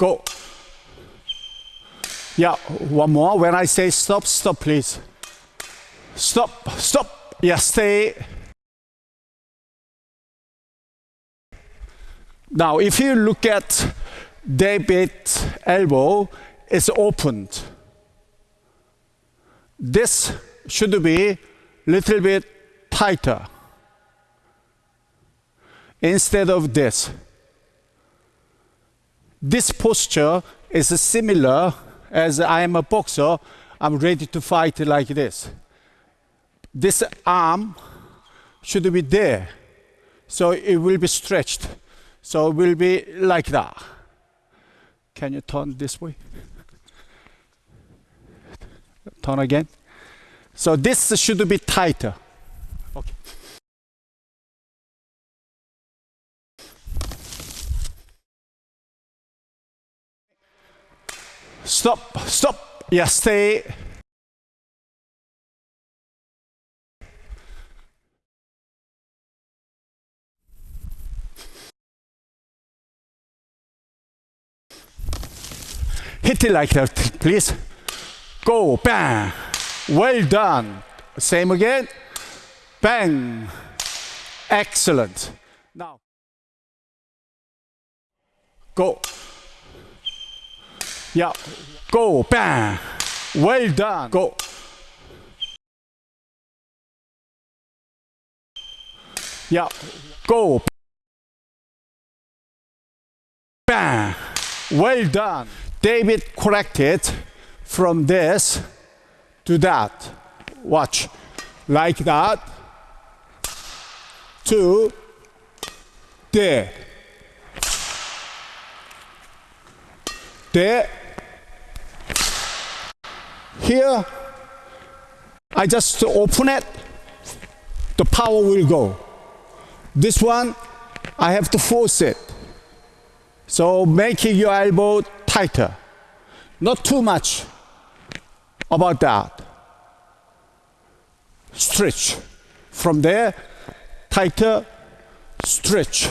Go. Yeah, one more. When I say stop, stop, please. Stop, stop. Yeah, stay. Now, if you look at David's elbow, it's opened. This should be a little bit tighter instead of this. This posture is similar as I am a boxer, I'm ready to fight like this. This arm should be there, so it will be stretched. So it will be like that. Can you turn this way? Turn again. So this should be tighter. Okay. Stop, stop. Yeah, stay. Hit it like that, please. Go, bang. Well done. Same again. Bang. Excellent. Now, go. Yeah, go, bang. Well done. Go. Yeah, go. Bang. Well done. David corrected from this to that. Watch. Like that. To there. There. Here. I just open it. The power will go. This one, I have to force it. So making your elbow tighter. Not too much about that. Stretch. From there, tighter, stretch.